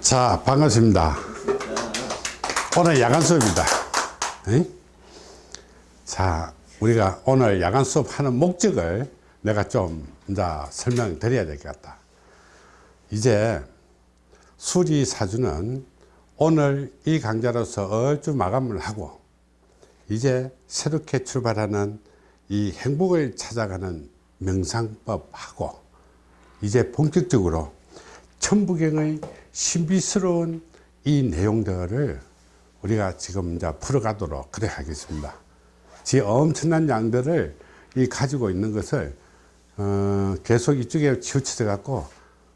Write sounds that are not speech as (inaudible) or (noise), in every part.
자 반갑습니다. 오늘 야간 수업입니다. 에? 자 우리가 오늘 야간 수업 하는 목적을 내가 좀 이제 설명 드려야 될 것 같다. 이제 수리사주는 오늘 이 강좌로서 얼추 마감을 하고 이제 새롭게 출발하는 이 행복을 찾아가는 명상법하고 이제 본격적으로 천부경의 신비스러운 이 내용들을 우리가 지금 이제 풀어가도록 그래 하겠습니다. 지 엄청난 양들을 이 가지고 있는 것을 어, 계속 이쪽에 치우쳐져 갖고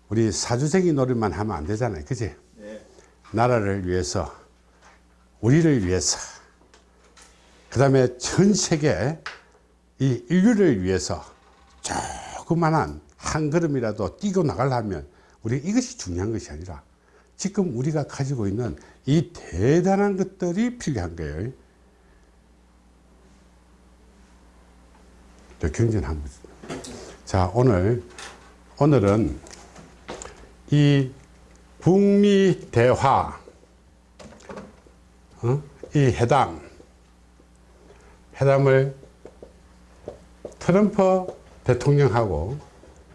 우리 사주적인 노릇만 하면 안 되잖아요. 그지? 네. 나라를 위해서 우리를 위해서 그 다음에 전 세계 이 인류를 위해서 조그만한 한 걸음이라도 뛰고 나가려면 우리 이것이 중요한 것이 아니라 지금 우리가 가지고 있는 이 대단한 것들이 필요한 거예요. 저 경전한 거죠. 자, 오늘, 오늘은 이 북미 대화, 어? 이 회담, 회담을 트럼프 대통령하고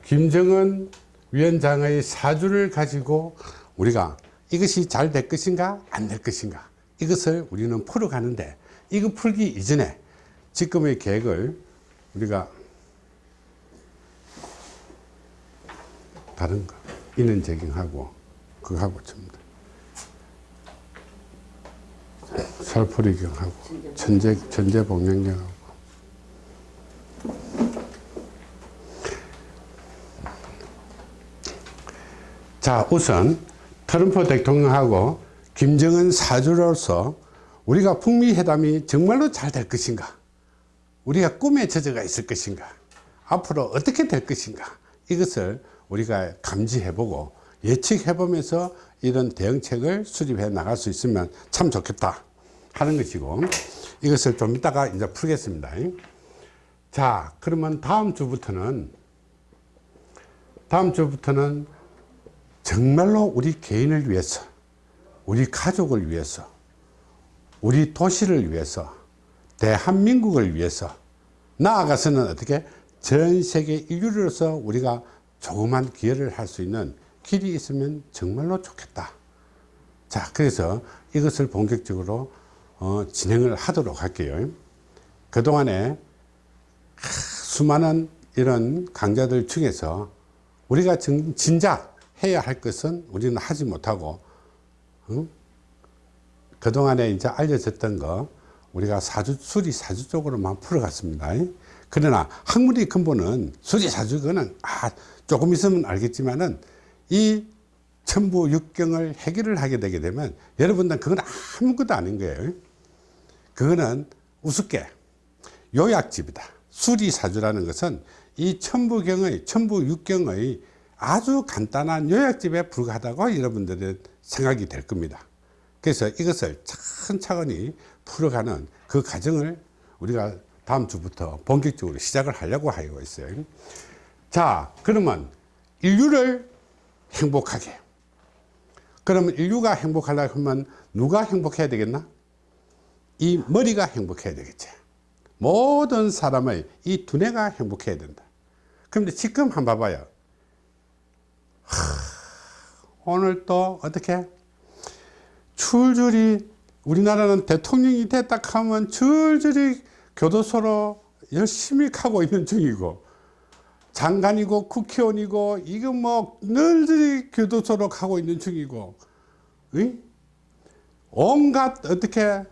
김정은 위원장의 사주를 가지고 우리가 이것이 잘 될 것인가 안 될 것인가. 이것을 우리는 풀어가는데 이거 풀기 이전에 지금의 계획을 우리가 다른 거 인원 제경하고 그거 하고 줍니다 설풀이경하고 천재 천재봉양경하고. 자 우선 트럼프 대통령하고 김정은 사주로서 우리가 북미 회담이 정말로 잘 될 것인가? 우리가 꿈에 젖어가 있을 것인가? 앞으로 어떻게 될 것인가? 이것을 우리가 감지해 보고 예측해 보면서 이런 대응책을 수립해 나갈 수 있으면 참 좋겠다 하는 것이고 이것을 좀 이따가 이제 풀겠습니다. 자 그러면 다음 주부터는 다음 주부터는 정말로 우리 개인을 위해서 우리 가족을 위해서 우리 도시를 위해서 대한민국을 위해서 나아가서는 어떻게 전 세계 인류로서 우리가 조그만 기여를 할 수 있는 길이 있으면 정말로 좋겠다. 자 그래서 이것을 본격적으로 어, 진행을 하도록 할게요. 그동안에 수많은 이런 강좌들 중에서 우리가 정, 진작 해야 할 것은 우리는 하지 못하고 응? 그동안에 이제 알려졌던 거 우리가 사주 수리 사주 쪽으로만 풀어갔습니다. 그러나 학문의 근본은 수리 사주 거는 아 조금 있으면 알겠지만은 이 천부 육경을 해결을 하게 되게 되면 여러분들 그건 아무것도 아닌 거예요. 그거는 우습게 요약집이다. 수리사주라는 것은 이 천부경의 천부육경의 아주 간단한 요약집에 불과하다고 여러분들의 생각이 될 겁니다. 그래서 이것을 차근차근히 풀어가는 그 과정을 우리가 다음 주부터 본격적으로 시작을 하려고 하고 있어요. 자 그러면 인류를 행복하게. 그러면 인류가 행복하려고 하면 누가 행복해야 되겠나? 이 머리가 행복해야 되겠지. 모든 사람의 이 두뇌가 행복해야 된다. 그런데 지금 한번 봐봐요 하, 오늘 또 어떻게 줄줄이 우리나라는 대통령이 됐다 하면 줄줄이 교도소로 열심히 가고 있는 중이고 장관이고 국회의원이고 이거 뭐 널리 교도소로 가고 있는 중이고 의? 온갖 어떻게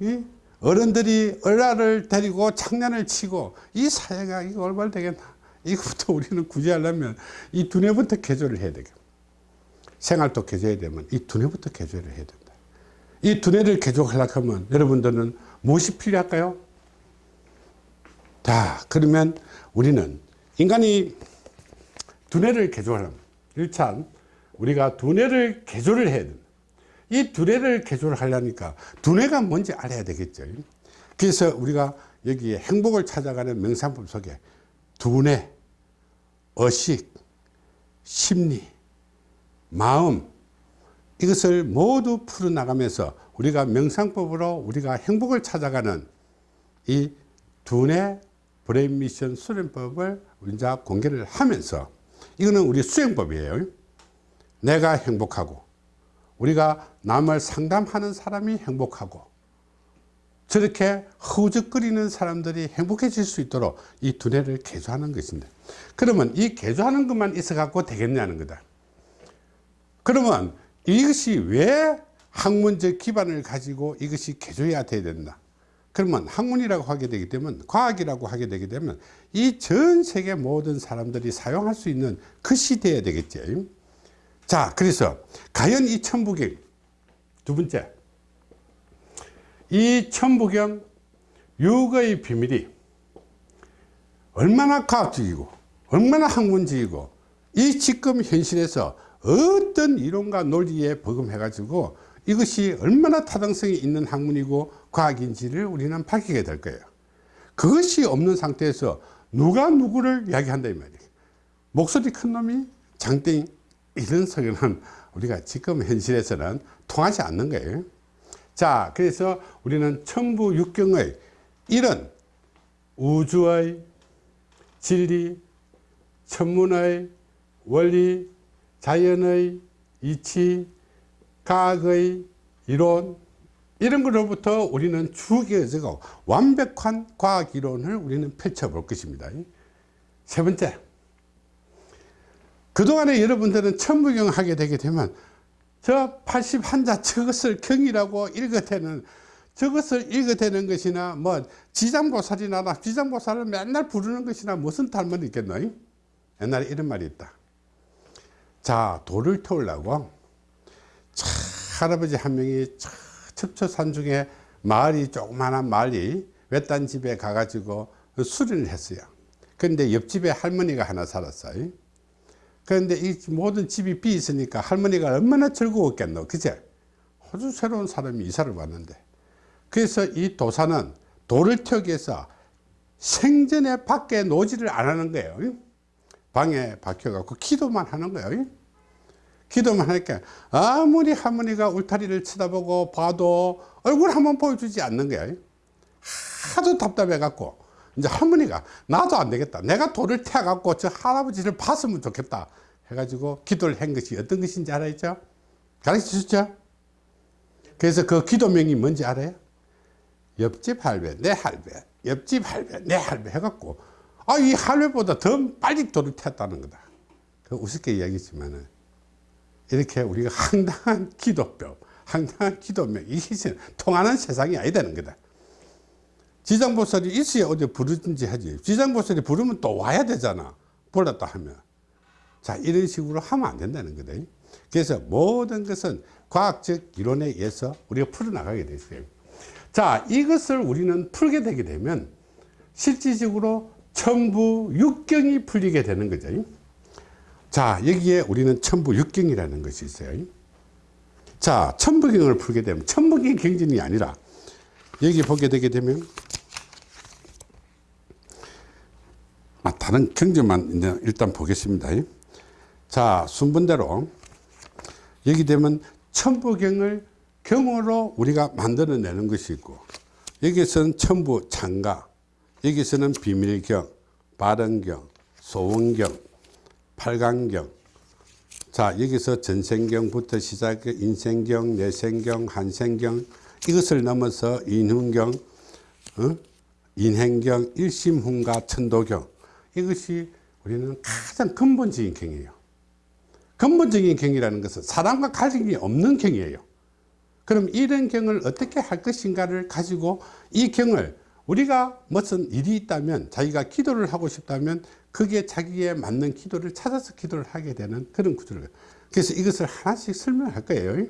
이? 어른들이 얼라를 데리고 장난을 치고 이 사회가 이거 얼마나 되겠나 이것부터 우리는 구제하려면 이 두뇌부터 개조를 해야 되겠 생활도 개조해야 되면 이 두뇌부터 개조를 해야 된다. 이 두뇌를 개조하려고 하면 여러분들은 무엇이 필요할까요? 자 그러면 우리는 인간이 두뇌를 개조하려면 일단 우리가 두뇌를 개조를 해야 된다. 이 두뇌를 개조를 하려니까 두뇌가 뭔지 알아야 되겠죠. 그래서 우리가 여기에 행복을 찾아가는 명상법 속에 두뇌, 의식, 심리, 마음 이것을 모두 풀어나가면서 우리가 명상법으로 우리가 행복을 찾아가는 이 두뇌 brain mission 수련법을 이제 공개를 하면서 이거는 우리 수행법이에요. 내가 행복하고 우리가 남을 상담하는 사람이 행복하고 저렇게 허우적거리는 사람들이 행복해질 수 있도록 이 두뇌를 개조하는 것인데 그러면 이 개조하는 것만 있어 갖고 되겠냐는 거다. 그러면 이것이 왜 학문적 기반을 가지고 이것이 개조해야 돼야 된다? 그러면 학문이라고 하게 되기 때문에 과학이라고 하게 되게 되면 이 전 세계 모든 사람들이 사용할 수 있는 것이 돼야 되겠지. 자 그래서 과연 이 천부경 두 번째 이 천부경 육의 비밀이 얼마나 과학적이고 얼마나 학문적이고 이 지금 현실에서 어떤 이론과 논리에 버금해 가지고 이것이 얼마나 타당성이 있는 학문이고 과학인지를 우리는 밝히게 될 거예요. 그것이 없는 상태에서 누가 누구를 이야기한다 이 말이에요. 목소리 큰 놈이 장땡 이런 소리는 우리가 지금 현실에서는 통하지 않는 거예요 자 그래서 우리는 천부 육경의 이런 우주의 진리 천문의 원리 자연의 이치 과학의 이론 이런 것로부터 우리는 추계적고 완벽한 과학 이론을 우리는 펼쳐볼 것입니다. 세 번째 그동안에 여러분들은 천부경 하게 되게 되면 저 81자 저것을 경이라고 읽어대는 저것을 읽어대는 것이나 뭐 지장보살이나 지장보살을 맨날 부르는 것이나 무슨 탈문이 있겠노 옛날에 이런 말이 있다. 자 돌을 태우려고 차, 할아버지 한 명이 첩초산 중에 마을이 조그마한 마을이 외딴 집에 가가지고 수련을 했어요. 그런데 옆집에 할머니가 하나 살았어요 그런데 이 모든 집이 비 있으니까 할머니가 얼마나 즐거웠겠노. 그제? 아주 새로운 사람이 이사를 왔는데. 그래서 이 도사는 돌을 태우기 위해서 생전에 밖에 노지를 안 하는 거예요. 방에 박혀갖고 기도만 하는 거예요. 기도만 하니까 아무리 할머니가 울타리를 쳐다보고 봐도 얼굴 한번 보여주지 않는 거예요. 하도 답답해 갖고 이제 할머니가 나도 안 되겠다. 내가 돌을 태워 갖고 저 할아버지를 봤으면 좋겠다 해가지고 기도를 한 것이 어떤 것인지 알아있죠? 가르쳐 주셨죠? 그래서 그 기도명이 뭔지 알아요? 옆집 할배 내 할배 옆집 할배 내 할배 해갖고 아 이 할배보다 더 빨리 돌을 태웠다는 거다. 그 우습게 이야기했지만은 이렇게 우리가 황당한 기도법 황당한 기도명 이게 통하는 세상이 아니다는 거다. 지장보살이 있어야 어디 부르든지 하지. 지장보살이 부르면 또 와야 되잖아. 불렀다 하면 자 이런 식으로 하면 안 된다는 거다 그래서 모든 것은 과학적 이론에 의해서 우리가 풀어나가게 됐어요. 자 이것을 우리는 풀게 되게 되면 실질적으로 천부 육경이 풀리게 되는 거죠. 자 여기에 우리는 천부 육경이라는 것이 있어요. 자 천부경을 풀게 되면 천부경 경전이 아니라 여기 보게 되게 되면 아, 다른 경전만 일단 보겠습니다 자 순번대로 여기 되면 천부경을 경으로 우리가 만들어내는 것이 있고 여기서는 천부 창가 여기서는 비밀경 발언경 소원경 팔강경. 자 여기서 전생경부터 시작해 인생경 내생경 한생경 이것을 넘어서 인훈경 어? 인행경 일심훈가 천도경. 이것이 우리는 가장 근본적인 경이에요 근본적인 경이라는 것은 사람과 갈등이 없는 경이에요. 그럼 이런 경을 어떻게 할 것인가를 가지고 이 경을 우리가 무슨 일이 있다면 자기가 기도를 하고 싶다면 그게 자기에 맞는 기도를 찾아서 기도를 하게 되는 그런 구조를. 그래서 이것을 하나씩 설명할 거예요.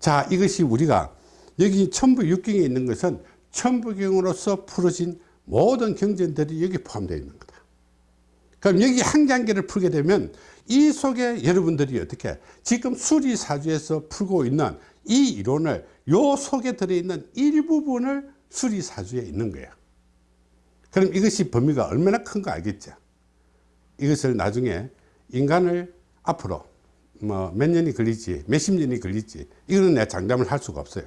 자 이것이 우리가 여기 천부육경에 있는 것은 천부경으로서 풀어진 모든 경전들이 여기 포함되어 있는 거다 그럼 여기 한 개를 풀게 되면 이 속에 여러분들이 어떻게 지금 수리사주에서 풀고 있는 이 이론을 요 속에 들어있는 일부분을 수리사주에 있는 거예요. 그럼 이것이 범위가 얼마나 큰 거 알겠죠? 이것을 나중에 인간을 앞으로 뭐 몇 년이 걸리지 몇십 년이 걸리지 이거는 내가 장담을 할 수가 없어요.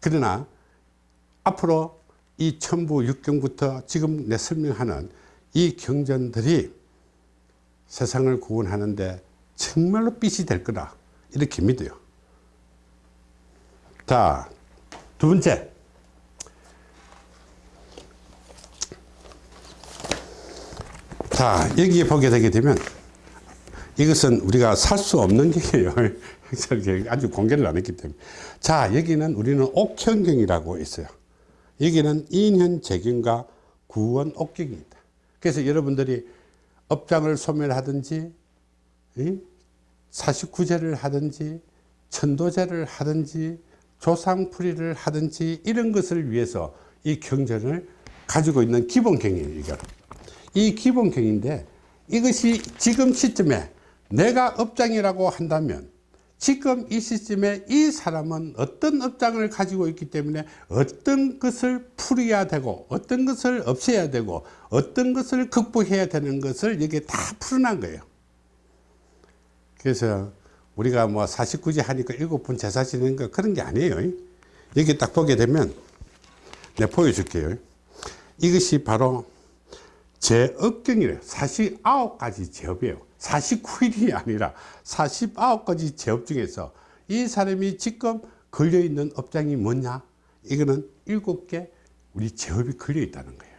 그러나 앞으로 이 천부 육경부터 지금 내 설명하는 이 경전들이 세상을 구원하는데 정말로 빛이 될 거다. 이렇게 믿어요. 자 두 번째. 자 여기에 보게 되게 되면 이것은 우리가 살 수 없는 경이에요. (laughs) 아주 공개를 안 했기 때문에. 자 여기는 우리는 옥현경이라고 있어요. 여기는 인현재경과 구원 옥경입니다 그래서 여러분들이 업장을 소멸하든지 49제를 하든지 천도제를 하든지 조상풀이를 하든지 이런 것을 위해서 이 경전을 가지고 있는 기본경이에요 이거. 이 기본경인데 이것이 지금 시점에 내가 업장이라고 한다면 지금 이 시점에 이 사람은 어떤 업장을 가지고 있기 때문에 어떤 것을 풀어야 되고 어떤 것을 없애야 되고 어떤 것을 극복해야 되는 것을 여기에 다 풀어난 거예요. 그래서 우리가 뭐 49제 하니까 일곱 분 제사 지내는 거 그런 게 아니에요. 여기 딱 보게 되면 내가 보여줄게요. 이것이 바로 제업경이래요. 49가지 제업이에요 49일이 아니라 49가지 제업 중에서 이 사람이 지금 걸려있는 업장이 뭐냐? 이거는 7개 우리 제업이 걸려 있다는 거예요.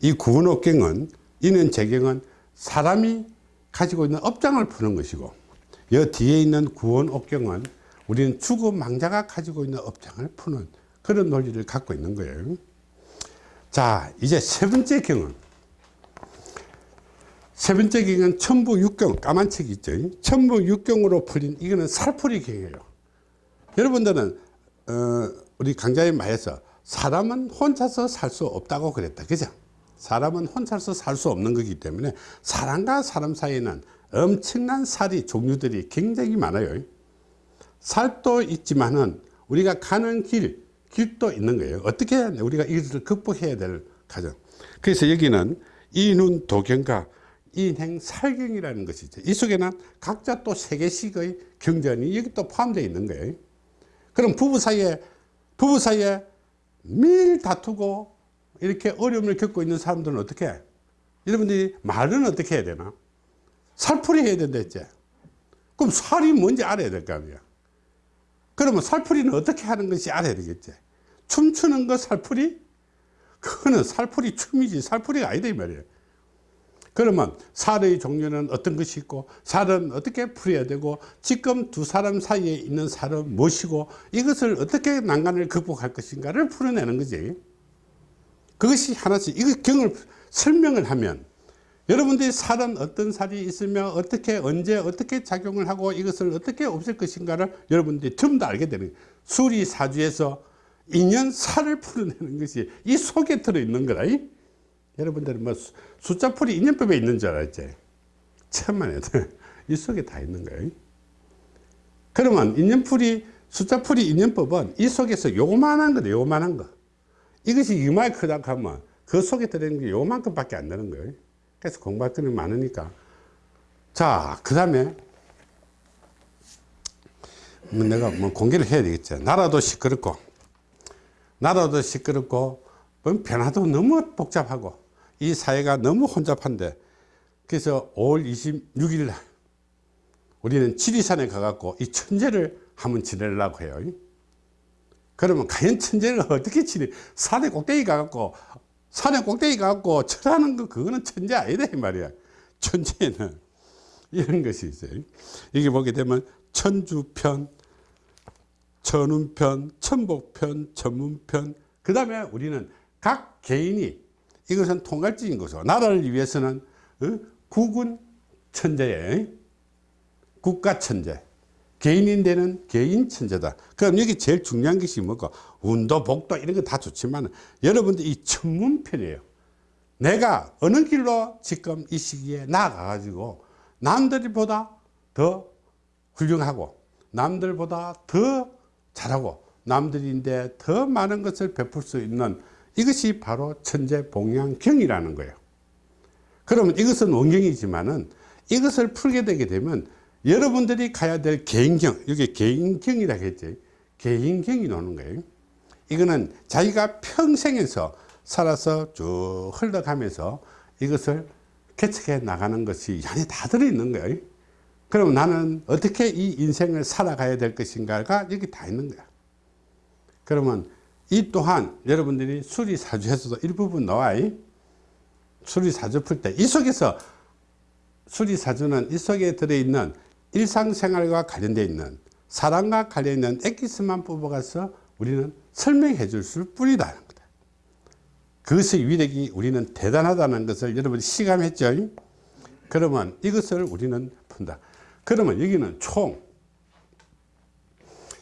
이 구원업경은 이는 재경은 사람이 가지고 있는 업장을 푸는 것이고 여 뒤에 있는 구원업경은 우리는 죽음 망자가 가지고 있는 업장을 푸는 그런 논리를 갖고 있는 거예요. 자 이제 세 번째 경은 세 번째 경은 천부육경 까만 책 있죠. 천부육경으로 풀린 이거는 살풀이 경이에요. 여러분들은 어, 우리 강자의 말에서 사람은 혼자서 살 수 없다고 그랬다. 그죠? 사람은 혼자서 살 수 없는 거기 때문에 사람과 사람 사이에는 엄청난 살이 종류들이 굉장히 많아요. 살도 있지만은 우리가 가는 길 길도 있는 거예요. 어떻게 해야 돼? 우리가 이것을 극복해야 될 과정. 그래서 여기는 이눈 도경과 인행 살경이라는 것이죠. 이 속에는 각자 또 세 개씩의 경전이 여기 또 포함되어 있는 거예요. 그럼 부부 사이에 부부 사이에 매일 다투고 이렇게 어려움을 겪고 있는 사람들은 어떻게 해? 여러분들이 말은 어떻게 해야 되나? 살풀이 해야 된다 했지. 그럼 살이 뭔지 알아야 될 거 아니야. 그러면 살풀이는 어떻게 하는 것이 알아야 되겠지. 춤추는 거 살풀이? 그거는 살풀이 춤이지. 살풀이가 아니다 이 말이에요 그러면 살의 종류는 어떤 것이 있고 살은 어떻게 풀어야 되고 지금 두 사람 사이에 있는 살은 무엇이고 이것을 어떻게 난간을 극복할 것인가를 풀어내는 거지 그것이 하나씩 이거 경을 설명을 하면 여러분들이 살은 어떤 살이 있으며 어떻게 언제 어떻게 작용을 하고 이것을 어떻게 없앨 것인가를 여러분들이 전부 다 알게 되는. 수리사주에서 인연 살을 풀어내는 것이 이 속에 들어있는 거다 이? 여러분들은 뭐 숫자풀이 인연법에 있는 줄 알았지? 천만에 (laughs) 이 속에 다 있는 거예요. 그러면 인연풀이 숫자풀이 인연법은 이 속에서 요만한 거다 요만한 거. 이것이 이마에 크다 하면 그 속에 들어있는 게 요만큼 밖에 안 되는 거예요. 그래서 공부할 거는 많으니까. 자그 다음에 뭐 내가 뭐 공개를 해야 되겠죠 나라도 시끄럽고 나라도 시끄럽고 뭐 변화도 너무 복잡하고 이 사회가 너무 혼잡한데 그래서 5월 26일 날 우리는 지리산에 가갖고 이 천재를 한번 지내려고 해요. 그러면 과연 천재를 어떻게 지내? 산에 꼭대기 가갖고 산에 꼭대기 가갖고 철하는 거 그거는 천재 아니다 이 말이야. 천재는 이런 것이 있어요. 여기 보게 되면 천주편 천운편 천복편 천문편 그 다음에 우리는 각 개인이 이것은 통갈지인 것이고 나라를 위해서는 어? 국은 천재예 국가 천재 개인인데는 개인 천재다. 그럼 여기 제일 중요한 것이 뭐고? 운도 복도 이런 거 다 좋지만 여러분들 이 천문편이에요. 내가 어느 길로 지금 이 시기에 나아가 가지고 남들보다 더 훌륭하고 남들보다 더 잘하고 남들인데 더 많은 것을 베풀 수 있는 이것이 바로 천재 봉양경이라는 거예요. 그러면 이것은 원경이지만은 이것을 풀게 되게 되면 여러분들이 가야 될 개인경 여기 개인경이라고 했지. 개인경이 나오는 거예요. 이거는 자기가 평생에서 살아서 쭉 흘러가면서 이것을 개척해 나가는 것이 안에 다 들어있는 거예요. 그럼 나는 어떻게 이 인생을 살아가야 될 것인가가 여기 다 있는 거야. 그러면 이 또한 여러분들이 수리사주에서도 일부분 나와요. 수리사주 풀 때. 이 속에서 수리사주는 이 속에 들어있는 일상생활과 관련되어 있는 사랑과 관련있는 엑기스만 뽑아가서 우리는 설명해 줄 뿐이라는 거다. 그것의 위력이 우리는 대단하다는 것을 여러분이 시감했죠. 그러면 이것을 우리는 푼다. 그러면 여기는 총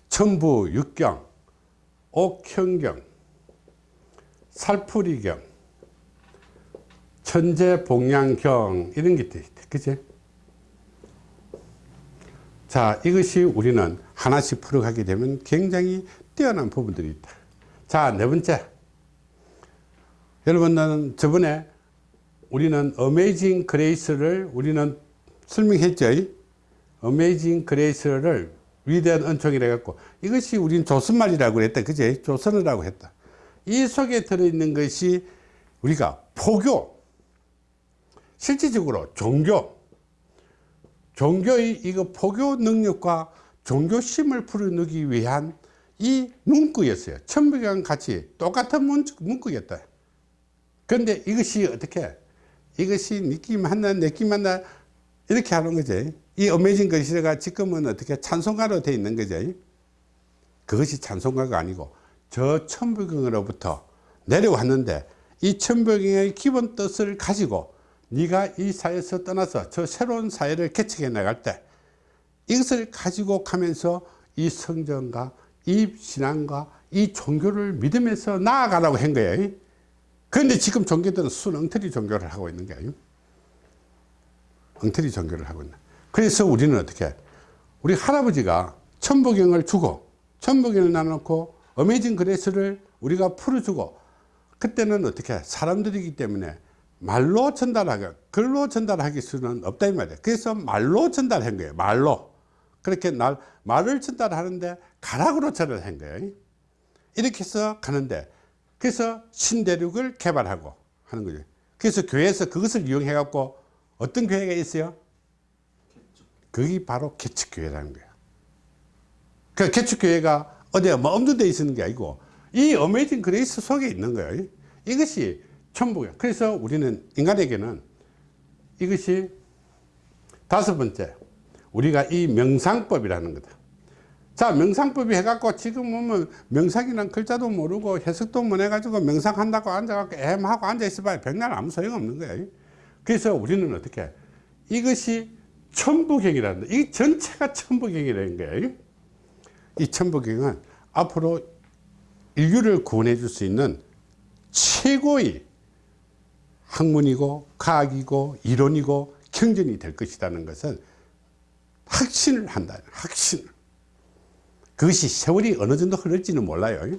천부 육경 옥현경 살풀이경 천재봉양경 이런 게 있다 그치? 자 이것이 우리는 하나씩 풀어가게 되면 굉장히 뛰어난 부분들이 있다. 자 네 번째. 여러분 저번에 우리는 Amazing Grace를 우리는 설명했죠? Amazing Grace를 위대한 은총이라 갖고 이것이 우리는 조선말이라고 했다. 그제? 조선어라고 했다. 이 속에 들어있는 것이 우리가 포교 실질적으로 종교. 종교의 이거 포교 능력과 종교심을 풀어내기 위한 이 문구였어요. 천부경 같이 똑같은 문구였다. 그런데 이것이 어떻게? 이것이 느낌 하나 느낌 하나 이렇게 하는 거지 이 어메이징 거시가 지금은 어떻게 찬송가로 되어 있는 거죠 그것이 찬송가가 아니고 저 천부경으로부터 내려왔는데 이 천부경의 기본 뜻을 가지고 네가 이 사회에서 떠나서 저 새로운 사회를 개척해 나갈 때 이것을 가지고 가면서 이 성전과 이 신앙과 이 종교를 믿으면서 나아가라고 한 거예요 그런데 지금 종교들은 순 엉터리 종교를 하고 있는 거예요 엉터리 종교를 하고 있는 그래서 우리는 어떻게 우리 할아버지가 천부경을 주고 천부경을 나눠놓고 어메이징 그레스를 우리가 풀어주고 그때는 어떻게 사람들이기 때문에 말로 전달하기 글로 전달하기 수는 없다 이 말이에요 그래서 말로 전달한 거예요 말로. 그렇게 날, 말을 전달하는데 가락으로 전달한 거예요. 이렇게 해서 가는데 그래서 신대륙을 개발하고 하는 거죠. 그래서 교회에서 그것을 이용해 갖고 어떤 교회가 있어요 그게 바로 개척교회라는 거야. 그 개척교회가 어디에 뭐 없는 데 있는 게 아니고 이 Amazing Grace 속에 있는 거예요 이것이 천부야. 그래서 우리는 인간에게는 이것이 다섯 번째 우리가 이 명상법이라는 거다. 자 명상법이 해갖고 지금 보면 명상이란 글자도 모르고 해석도 못 해가지고 명상한다고 앉아갖고 애하고 앉아있어 봐야 백날 아무 소용없는 거예요 그래서 우리는 어떻게 이것이 천부경이라는 이 전체가 천부경이라는 거예요. 이 천부경은 앞으로 인류를 구원해 줄 수 있는 최고의 학문이고 과학이고 이론이고 경전이 될 것이라는 것은 확신을 한다. 확신. 그것이 세월이 어느 정도 흐를지는 몰라요.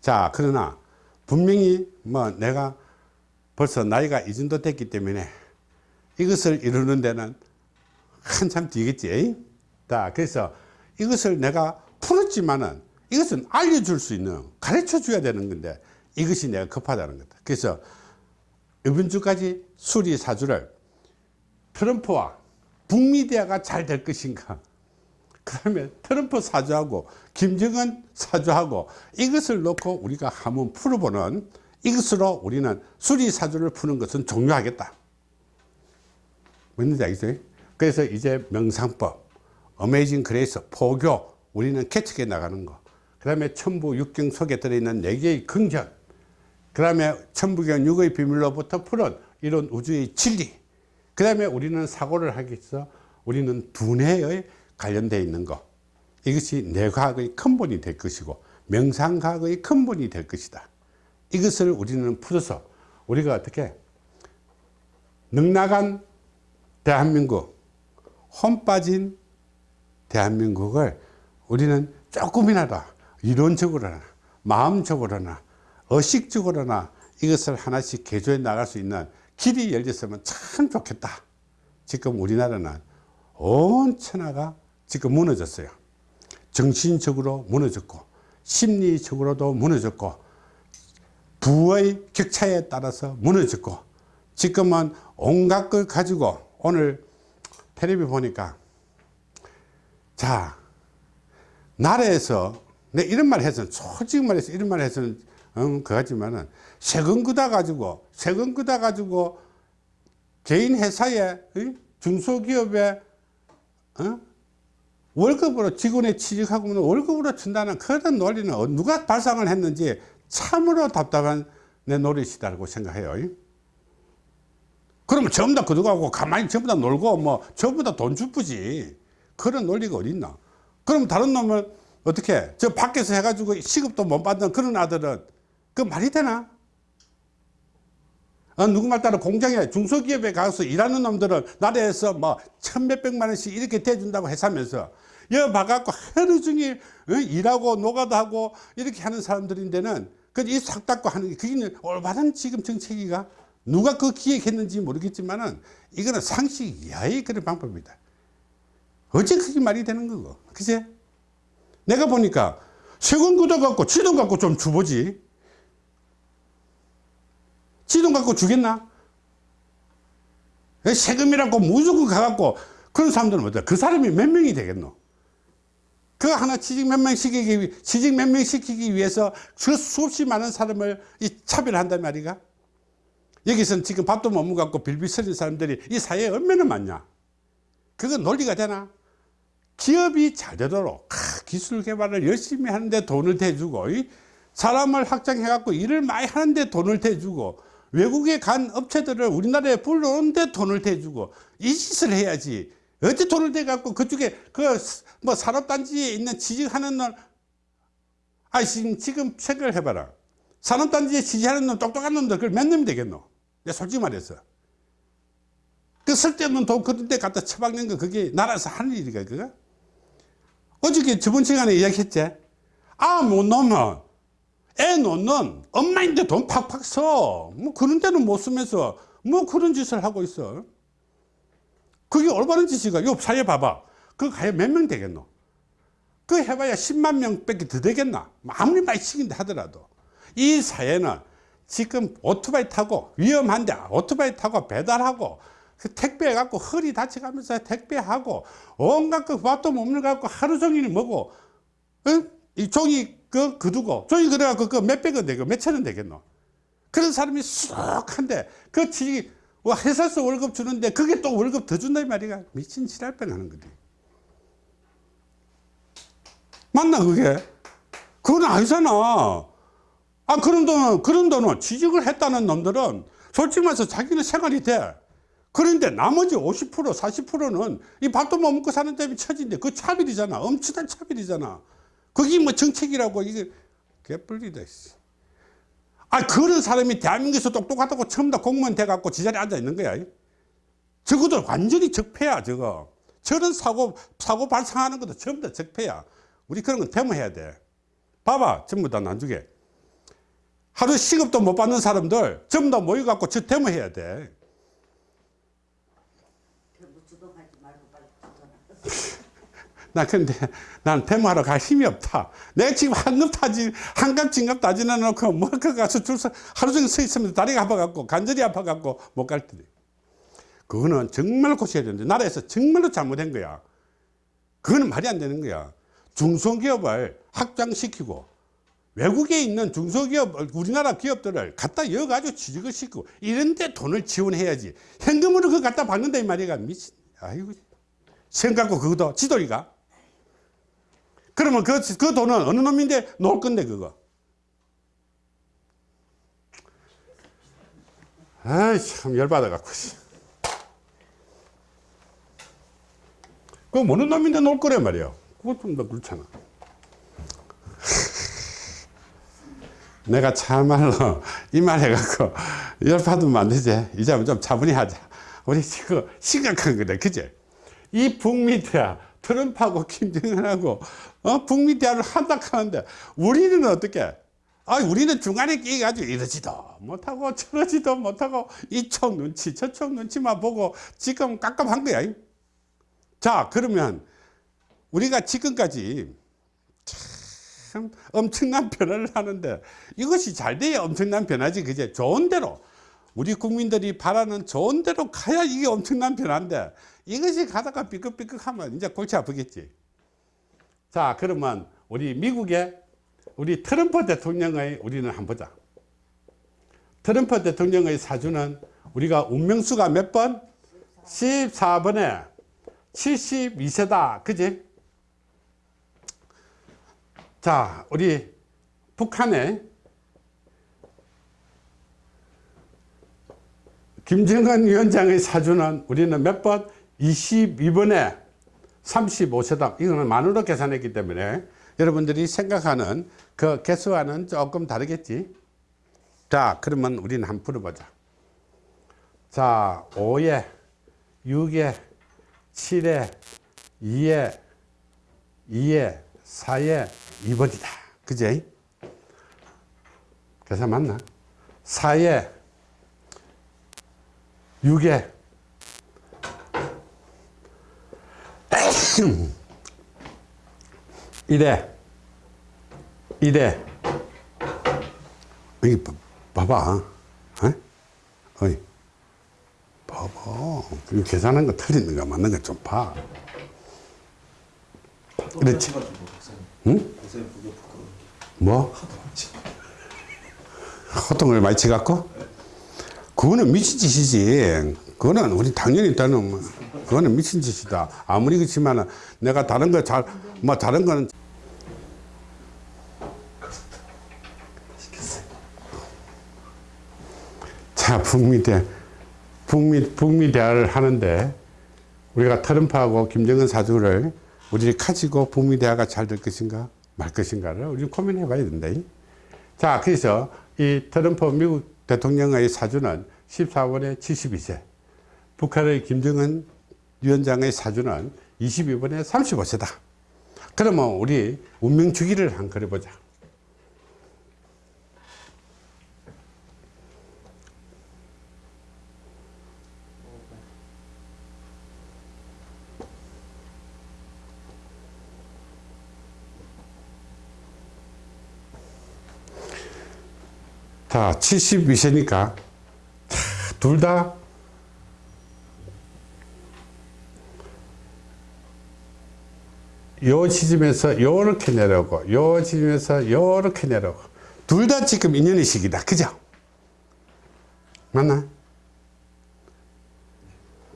자 그러나 분명히 뭐 내가 벌써 나이가 이 정도 됐기 때문에 이것을 이루는 데는 한참 뒤겠지. 자 그래서 이것을 내가 풀었지만은 이것은 알려줄 수 있는 가르쳐 줘야 되는 건데 이것이 내가 급하다는 거다. 그래서 이번 주까지 수리 사주를 트럼프와 북미 대화가 잘 될 것인가? 그러면 트럼프 사주하고 김정은 사주하고 이것을 놓고 우리가 한번 풀어보는 이것으로 우리는 수리 사주를 푸는 것은 종료하겠다. 뭔지 알겠어요? 그래서 이제 명상법 Amazing Grace 포교 우리는 개척해 나가는 거 그 다음에 천부 육경 속에 들어있는 4개의 긍전 그 다음에 천부경 육의 비밀로부터 풀은 이런 우주의 진리. 그 다음에 우리는 사고를 하기 위해서 우리는 두뇌에 관련되어 있는 것 이것이 뇌과학의 근본이 될 것이고 명상과학의 근본이 될 것이다. 이것을 우리는 풀어서 우리가 어떻게 넉나간 대한민국 혼 빠진 대한민국을 우리는 조금이나도 이론적으로나 마음적으로나 의식적으로나 이것을 하나씩 개조해 나갈 수 있는 길이 열렸으면 참 좋겠다 지금 우리나라는 온 천하가 지금 무너졌어요. 정신적으로 무너졌고 심리적으로도 무너졌고 부의 격차에 따라서 무너졌고 지금은 온갖 걸 가지고 오늘 텔레비 보니까 자 나라에서 내 이런 말 해서는 솔직히 말해서 이런 말 해서는 음, 그거지만은 세금 끄다 가지고 세금 끄다 가지고 개인 회사에 응? 중소기업에 어? 월급으로 직원에 취직하고 월급으로 준다는 그런 논리는 어, 누가 발상을 했는지 참으로 답답한 내 노릇이다고 생각해요. 그러면 전부 다 그들하고 가만히 전부 다 놀고 뭐 전부 다 돈 주쁘지. 그런 논리가 어딨나? 그럼 다른 놈은 어떻게 저 밖에서 해가지고 시급도 못 받는 그런 아들은 그 말이 되나? 어, 누구말 따라 공장에 중소기업에 가서 일하는 놈들은 나라에서 뭐 천몇백만 원씩 이렇게 대준다고 해서면서 여 봐갖고 하루 종일 어, 일하고 노가다 하고 이렇게 하는 사람들인데는 그이싹 닦고 하는 게 그게 올바른 지금 정책이가 누가 그 기획했는지 모르겠지만은 이거는 상식 이하의 그런 방법이다. 어째 그게 말이 되는 거고. 그제? 내가 보니까 세금 걷어 갖고 지돈 갖고 좀 주보지. 지돈 갖고 주겠나? 세금이라고 무조건 가갖고 그런 사람들은 어때? 그 사람이 몇 명이 되겠노? 그 하나 취직 몇 명 시키기, 취직 몇 명 시키기 위해서 그 수없이 많은 사람을 이 차별한단 말이가? 여기서는 지금 밥도 못 먹고 빌빌 서는 사람들이 이 사회에 얼마나 많냐? 그건 논리가 되나? 기업이 잘 되도록 기술 개발을 열심히 하는데 돈을 대주고 사람을 확장해 갖고 일을 많이 하는데 돈을 대주고 외국에 간 업체들을 우리나라에 불러오는데 돈을 대주고 이 짓을 해야지 어째 돈을 대 갖고 그쪽에 그 뭐 산업단지에 있는 취직하는 놈 아, 지금, 지금 생각을 해봐라. 산업단지에 취직하는 놈, 똑똑한 놈들, 그걸 몇 놈이 되겠노? 내가 솔직히 말해서. 그 쓸데없는 돈 그런 데 갖다 처박는 거 그게 나라에서 하는 일이가 그거? 어저께 저번 시간에 이야기했지? 아, 못 놓으면, 애 놓는 엄마인데 돈 팍팍 써. 뭐 그런 데는 못 쓰면서 뭐 그런 짓을 하고 있어. 그게 올바른 짓이가. 요 사회 봐봐. 그 가야 몇 명 되겠노? 그 해봐야 10만 명 밖에 더 되겠나? 아무리 많이 시킨다 하더라도. 이 사회는 지금 오토바이 타고 위험한데 오토바이 타고 배달하고 그 택배 갖고 허리 다쳐가면서 택배하고 온갖 그 밥도 못 먹고 하루 종일 먹고 어? 이 종이 그 그두고 종이 그래갖고 그 몇백 원 되고 몇천 원 되겠노? 그런 사람이 쑥한데 그 취직 뭐 회사에서 월급 주는데 그게 또 월급 더 준다 이 말이야 미친 지랄병 하는 거지. 맞나 그게? 그건 아니잖아 아 그런 돈은 그런 돈은 취직을 했다는 놈들은 솔직히 말해서 자기는 생활이 돼. 그런데 나머지 50% 40%는 이 밥도 못 먹고 사는데 이 처지인데 그 차별이잖아. 엄청난 차별이잖아. 그게 뭐 정책이라고 이게 개뿔이다 아 그런 사람이 대한민국에서 똑똑하다고 처음 다 공무원 돼갖고 지자리에 앉아 있는 거야. 적어도 완전히 적폐야 저거. 저런 사고 사고 발생하는 것도 전부 다 적폐야. 우리 그런 건 데모해야 돼. 봐봐 전부 다 나중에 하루 시급도 못 받는 사람들 전부 다 모여갖고 저 데모해야 돼 (laughs) 나 근데 난 데모하러 갈 힘이 없다. 내가 지금 한급 타지, 한갑 진갑 따지나 놓고 뭐, 그 가서 줄서 하루 종일 서 있으면 다리가 아파갖고, 간절히 아파갖고 못갈 텐데. 그거는 정말 고쳐야 되는데, 나라에서 정말로 잘못된 거야. 그거는 말이 안 되는 거야. 중소기업을 확장시키고, 외국에 있는 중소기업, 우리나라 기업들을 갖다 여가지고 취직을 시키고, 이런데 돈을 지원해야지. 현금으로 그거 갖다 받는다, 이 말이야. 미친, 아이고. 생각고 그것도 지돌이가. 그러면 그, 그 돈은 어느 놈인데 놓을 건데, 그거. 아이, 참, 열받아갖고. 그거 어느 놈인데 놓을 거래 말이야. 그것 좀더 그렇잖아. 내가 참말로 이 말 해갖고 열받으면 안 되지. 이제 좀 차분히 하자. 우리 지금 심각한 거다. 그제? 이 북미 대화 트럼프하고 김정은하고 어? 북미 대화를 한다 하는데 우리는 어떻게 아 우리는 중간에 끼가지고 이러지도 못하고 저러지도 못하고 이쪽 눈치 저쪽 눈치만 보고 지금 깝깝한 거야 자 그러면 우리가 지금까지 참 엄청난 변화를 하는데 이것이 잘 돼야 엄청난 변화지 그제? 좋은 대로. 우리 국민들이 바라는 좋은 대로 가야 이게 엄청난 변화인데 이것이 가다가 삐끗삐끗하면 이제 골치 아프겠지. 자 그러면 우리 미국의 우리 트럼프 대통령의 우리는 한번 보자. 트럼프 대통령의 사주는 우리가 운명수가 몇 번? 14번에 72세다. 그지? 자 우리 북한의 김정은 위원장의 사주는 우리는 몇 번? 22번에 35세다 이거는 만으로 계산했기 때문에 여러분들이 생각하는 그 개수와는 조금 다르겠지? 자 그러면 우리는 한번 풀어보자. 자 5에 6에 7에 2에 2에 4에 2번이다. 그제? 계산 맞나? 4에 6에 1에 1에 여기 봐- 봐봐. 어? 어이. 봐봐. 이거 계산한 거 틀리는 거 맞는 거 좀봐. 그렇지. 응? 뭐? 호통을 많이 치갖고? 그거는 미친 짓이지. 그거는 우리 당연히 따는 뭐, 그거는 미친 짓이다. 아무리 그렇지만은 내가 다른 거 잘, 뭐 다른 거는 자, 북미 대, 북미, 북미 대화를 하는데 우리가 트럼프하고 김정은 사주를 우리 가지고 북미 대화가 잘 될 것인가 말 것인가를 우리 고민해 봐야 된다. 자, 그래서 이 트럼프 미국 대통령의 사주는 14번에 72세, 북한의 김정은 위원장의 사주는 22번에 35세다. 그러면 우리 운명 주기를 한번 그려보자. 자, 72세니까 둘 다 요 지점에서 요렇게 내려오고 요 지점에서 요렇게 내려오고 둘 다 지금 인연의 시기다. 그죠? 맞나?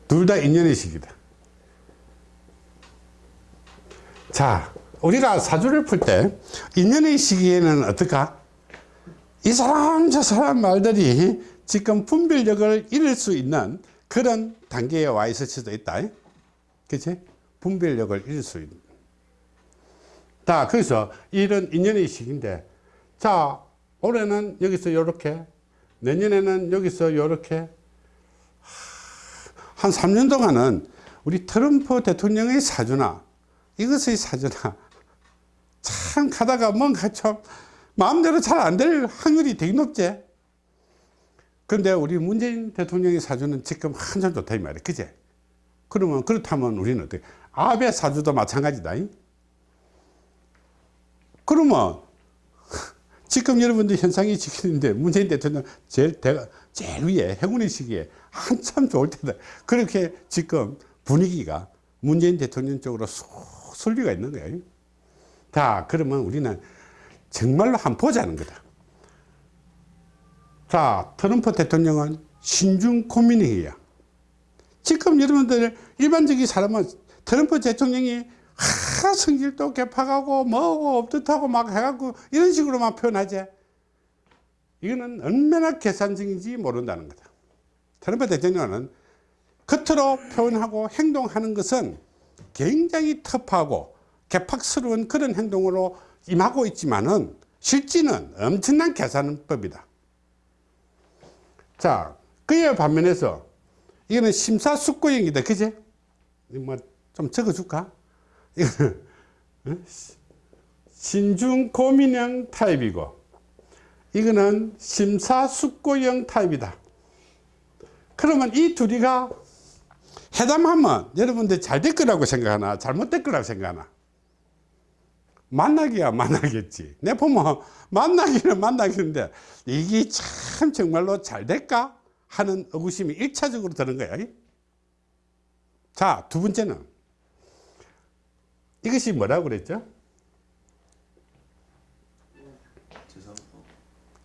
둘 다 인연의 시기다. 자, 우리가 사주를 풀 때 인연의 시기에는 어떨까? 이 사람 저 사람 말들이 지금 분별력을 잃을 수 있는 그런 단계에 와 있을 수도 있다. 그치? 분별력을 잃을 수 있는. 자 그래서 이런 인연의 시기인데 자 올해는 여기서 요렇게 내년에는 여기서 요렇게 한 3년 동안은 우리 트럼프 대통령의 사주나 이것의 사주나 (laughs) 참 가다가 뭔가 좀 마음대로 잘 안 될 확률이 되게 높지. 그런데 우리 문재인 대통령의 사주는 지금 한참 좋다 이 말이야. 그제? 그러면 그렇다면 우리는 어떻게? 아베 사주도 마찬가지다. 그러면 (laughs) 지금 여러분들 현상이 지키는데 문재인 대통령 제일 대가 제일 위에 행운의 시기에 한참 좋을 때다. 그렇게 지금 분위기가 문재인 대통령 쪽으로 쏙 쏠리가 있는 거예요. 자, 그러면 우리는 정말로 한번 보자는 거다. 자, 트럼프 대통령은 신중 고민이에요. 지금 여러분들 일반적인 사람은 트럼프 대통령이 하, 성질도 개파가고 뭐고 없듯하고 막 해갖고 이런 식으로만 표현하지. 이거는 얼마나 계산적인지 모른다는 거다. 트럼프 대통령은 겉으로 표현하고 행동하는 것은 굉장히 터프하고 개팍스러운 그런 행동으로 임하고 있지만은 실지는 엄청난 계산법이다. 자, 그에 반면에서 이거는 심사숙고형이다. 그제? 뭐좀 적어줄까? 이거는 어? 신중 고민형 타입이고 이거는 심사숙고형 타입이다. 그러면 이 둘이가 회담하면 여러분들 잘 될 거라고 생각하나 잘못될 거라고 생각하나 만나기야 만나겠지. 내 보면 만나기는 만나겠는데 이게 참 정말로 잘 될까? 하는 의구심이 일차적으로 드는 거야. 자두 번째는 이것이 뭐라고 그랬죠?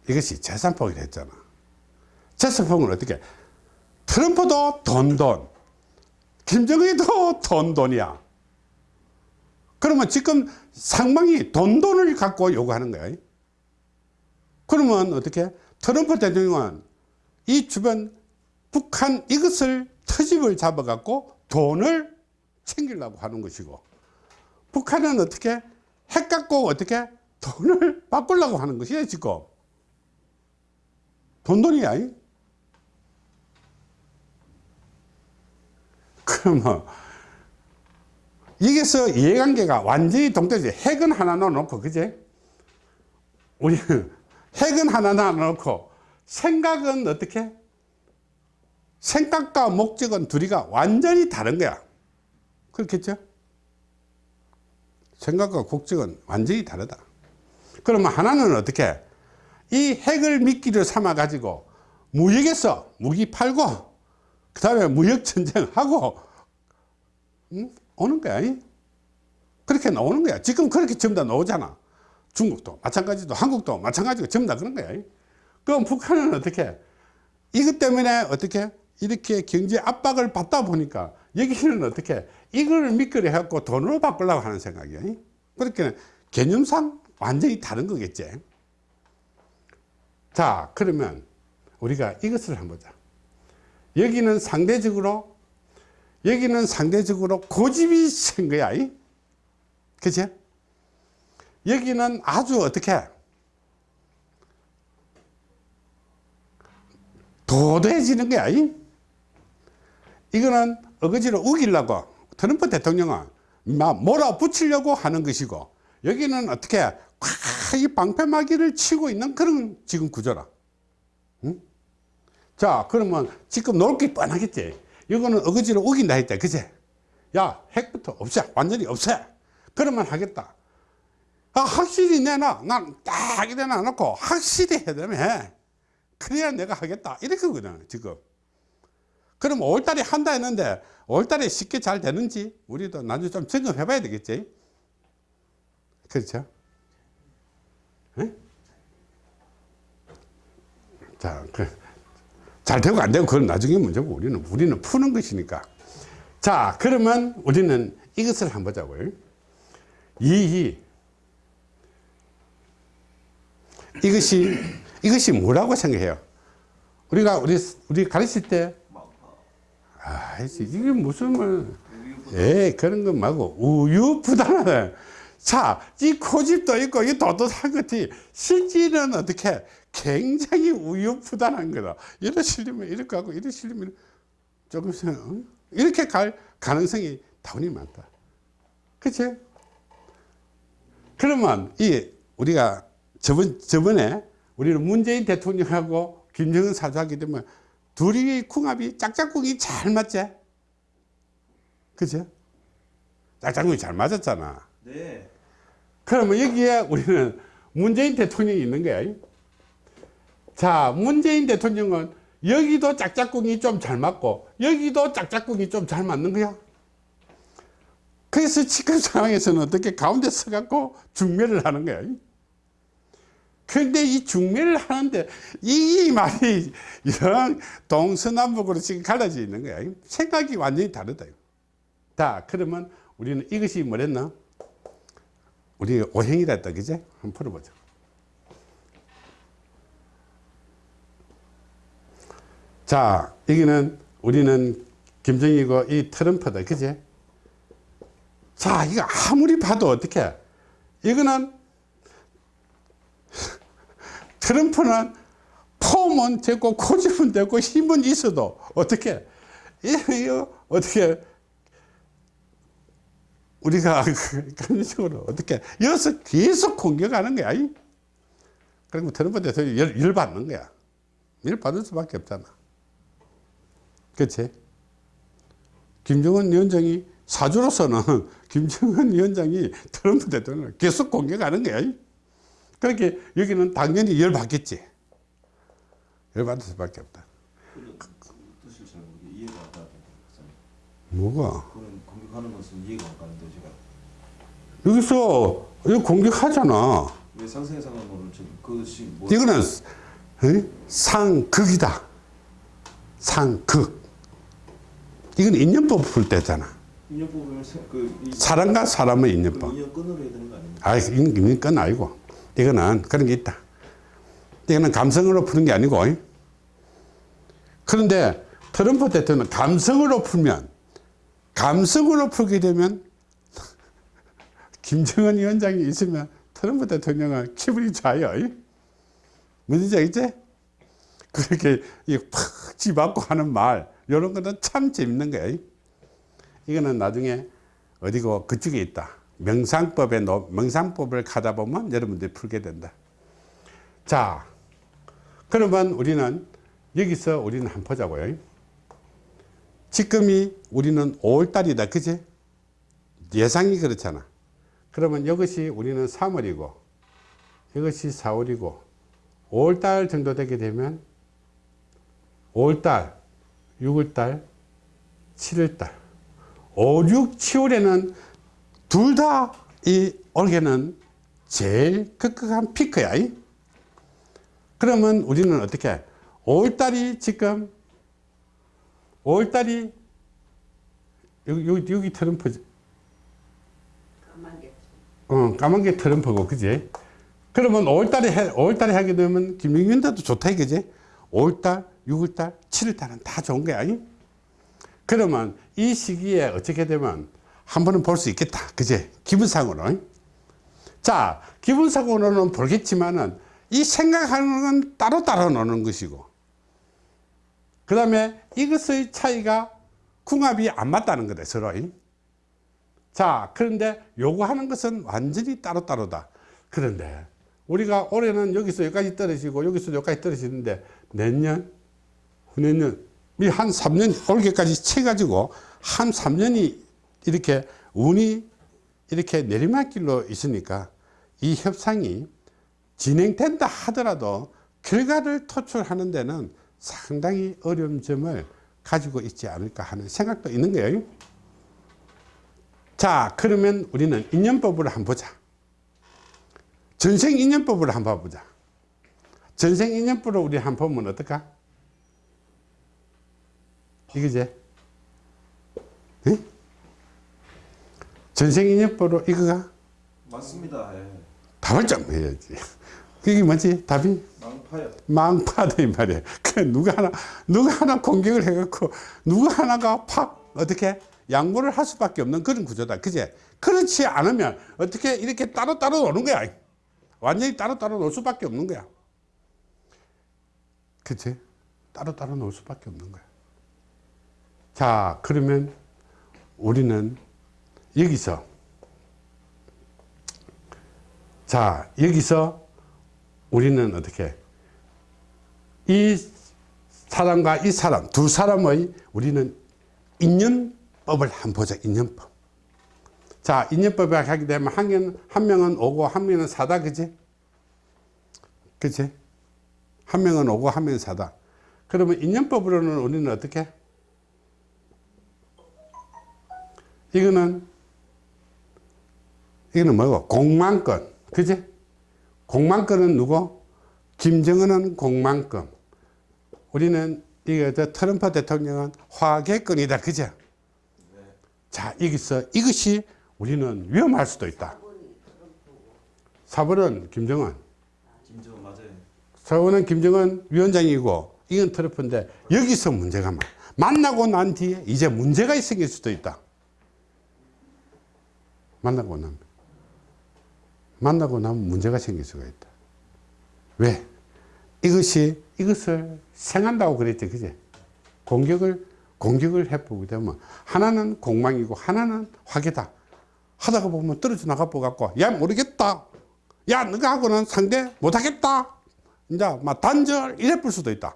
이것이 재산폭이라 했잖아. 재산폭은 어떻게? 트럼프도 돈돈. 김정은도 돈돈이야. 그러면 지금 상방이 돈 돈을 갖고 요구하는 거야. 그러면 어떻게? 트럼프 대통령은 이 주변 북한 이것을 터집을 잡아 갖고 돈을 챙기려고 하는 것이고 북한은 어떻게? 핵 갖고 어떻게? 돈을 바꾸려고 하는 것이야 지금. 돈돈이야. 이? 그러면 여기서 이해관계가 완전히 동떨어져. 핵은 하나 넣어놓고 그제 우리는 (laughs) 핵은 하나 넣어놓고 생각은 어떻게? 생각과 목적은 둘이가 완전히 다른 거야. 그렇겠죠? 생각과 목적은 완전히 다르다. 그러면 하나는 어떻게? 이 핵을 미끼를 삼아 가지고 무역에서 무기 팔고 그 다음에 무역 전쟁하고 응? 오는 거야. 이? 그렇게 나오는 거야. 지금 그렇게 전부 다 나오잖아. 중국도 마찬가지도 한국도 마찬가지고 전부 다 그런 거야. 이? 그럼 북한은 어떻게? 이것 때문에 어떻게? 이렇게 경제 압박을 받다 보니까 여기는 어떻게? 이걸 미끄러 해갖고 돈으로 바꾸려고 하는 생각이야. 이? 그렇게 개념상 완전히 다른 거겠지. 자 그러면 우리가 이것을 한번 보자. 여기는 상대적으로 여기는 상대적으로 고집이 센 거야 이? 그치? 여기는 아주 어떻게 도도해지는 거야 이? 이거는 어거지로 우기려고 트럼프 대통령은 막 몰아붙이려고 하는 것이고 여기는 어떻게 꽉이 방패막이를 치고 있는 그런 지금 구조라 응? 자 그러면 지금 놀 게 뻔하겠지 이거는 어거지로 우긴다 했다 그제? 야 핵부터 없애. 완전히 없애. 그러면 하겠다. 아 확실히 내놔. 난딱 이래 놔놓고 확실히 해야 되면 그래야 내가 하겠다. 이렇게 거든 지금. 그럼 5월달에 한다 했는데 5월달에 쉽게 잘 되는지 우리도 나중에 좀 점검해 봐야 되겠지? 그렇죠? 에? 자, 그, 잘 되고 안 되고 그건 나중에 문제고 우리는 우리는 푸는 것이니까. 자 그러면 우리는 이것을 한번 보자고요. 이 이것이 이것이 뭐라고 생각해요? 우리가 우리 우리 가르칠 때 아, 이게 무슨 뭐, 예, 그런 거 말고, 우유부단하다. 자, 이 고집도 있고, 이 도도한 것이. 실질은 어떻게 굉장히 우유부단한 거다. 이러시려면 이렇게 하고, 이러시려면 조금, 어? 이렇게 갈 가능성이 다운이 많다. 그치? 그러면, 이, 우리가 저번, 저번에 우리는 문재인 대통령하고 김정은 사주하게 되면 둘이 궁합이 짝짝꿍이 잘 맞지? 그죠? 짝짝꿍이 잘 맞았잖아. 네. 그러면 여기에 우리는 문재인 대통령이 있는 거야. 자, 문재인 대통령은 여기도 짝짝꿍이 좀 잘 맞고 여기도 짝짝꿍이 좀 잘 맞는 거야. 그래서 지금 (laughs) 상황에서는 어떻게 가운데 서갖고 중매를 하는 거야. 그런데 이 중매를 하는데 이 말이 (laughs) 이런 동서남북으로 지금 갈라져 있는 거야. 생각이 완전히 다르다. 자, 그러면 우리는 이것이 뭐랬나? 우리 오행이라 했다, 그제? 한번 풀어보자. 자, 여기는 우리는 김정희고 이 트럼프다, 그제? 자, 이거 아무리 봐도 어떻게? 이거는 (laughs) 트럼프는 폼은 됐고 고집은 됐고 힘은 있어도 어떻게 이거 어떻게 우리가 그런 식으로 어떻게 여기서 계속 공격하는 거야 그리고 트럼프 대통령이 열, 열 받는 거야. 열 받을 수밖에 없잖아 그렇지 김정은 위원장이 사주로서는 (laughs) 김정은 위원장이 트럼프 대통령을 계속 공격하는 거야. 그렇게 여기는 당연히 열받겠지. 열받을 수밖에 없다. 안 가요. 뭐가? 공격하는 것은 이해가 안 가는데 제가 여기서 이거 공격하잖아. 왜 상생상하고는 지금 그것이 뭐 이거는 어? 상극이다. 상극. 이건 인연법 풀 때잖아. 인연 뽑으면 그이 사람과 사람의 인연법. 인연 끊으려 해야 되는 거 아닙니까? 아, 건 아니고. 이거는 그런 게 있다. 이거는 감성으로 푸는 게 아니고. 그런데 트럼프 대통령은 감성으로 풀면, 감성으로 풀게 되면, (laughs) 김정은 위원장이 있으면 트럼프 대통령은 기분이 좋아요. 뭔지 알겠지? 그렇게 팍 집받고 하는 말, 이런 거는 참 재밌는 거야. 이거는 나중에 어디고 그쪽에 있다. 명상법에 노- 명상법을 가다 보면 여러분들이 풀게 된다. 자, 그러면 우리는 여기서 우리는 한번 보자고요. 지금이 우리는 5월달이다. 그지? 예상이 그렇잖아. 그러면 이것이 우리는 3월이고 이것이 4월이고 5월달 정도 되게 되면 5월달, 6월달, 7월달 5, 6, 7월에는 둘 다 이 올해는 제일 급격한 피크야. 이. 그러면 우리는 어떻게? 5월달이 지금 5월달이 여기, 여기, 여기 트럼프 어, 까만 게 트럼프고 그지? 그러면 5월달에 해, 5월달에 하게 되면 김영균도 좋다 이거지? 5월달, 6월달, 7월달은 다 좋은 거야. 이. 그러면 이 시기에 어떻게 되면 한 번은 볼 수 있겠다. 그제? 기분상으로. 자, 기분상으로는 보겠지만은 이 생각하는 건 따로따로 노는 것이고. 그 다음에 이것의 차이가 궁합이 안 맞다는 거다, 서로. 자, 그런데 요구하는 것은 완전히 따로따로다. 그런데 우리가 올해는 여기서 여기까지 떨어지고 여기서 여기까지 떨어지는데 내년, 후내년, 이한 3년, 올해까지 채가지고 한 3년이 이렇게 운이 이렇게 내리막길로 있으니까 이 협상이 진행된다 하더라도 결과를 도출하는 데는 상당히 어려운 점을 가지고 있지 않을까 하는 생각도 있는 거예요. 자, 그러면 우리는 인연법을 한번 보자. 전생 인연법을 한번 봐보자. 전생 인연법을 우리 한번 보면 어떨까? 이거지? 예? 전생 인연법으로 이거가 맞습니다. 예. 답을 좀 해야지. 그게 뭐지? 답이? 망파요. 망파다 이 말이야. 그 누가 하나 누가 하나 공격을 해갖고 누가 하나가 팍 어떻게 양보를 할 수밖에 없는 그런 구조다. 그제? 그렇지 않으면 어떻게 이렇게 따로따로 노는 거야. 완전히 따로따로 놀 수밖에 없는 거야. 그치? 따로따로 놀 수밖에 없는 거야. 자, 그러면 우리는 여기서 자, 여기서 우리는 어떻게? 이 사람과 이 사람 두 사람의 우리는 인연법을 한번 보자 인연법. 자 인연법에 하게 되면 한, 명, 한 명은 오고 한 명은 사다 그지? 그지? 한 명은 오고 한 명은 사다. 그러면 인연법으로는 우리는 어떻게 이거는 이거는 뭐고? 공만권. 그지? 공만권은 누구? 김정은은 공만권. 우리는 이게 저 트럼프 대통령은 화개권이다. 그죠 자 여기서 이것이 우리는 위험할 수도 있다. 4번은 김정은. 김정은 맞아요. 4번은 김정은 위원장이고 이건 트럼프인데 여기서 문제가 많아 만나고 난 뒤에 이제 문제가 생길 수도 있다 만나고 나면 만나고 나면 문제가 생길 수가 있다. 왜? 이것이 이것을 생한다고 그랬지 그제? 공격을 공격을 해보게 되면 하나는 공망이고 하나는 화계다. 하다가 보면 떨어져 나가 보갖고 야 모르겠다. 야 너가 하고는 상대 못하겠다. 이제 막 단절 이래 볼 수도 있다.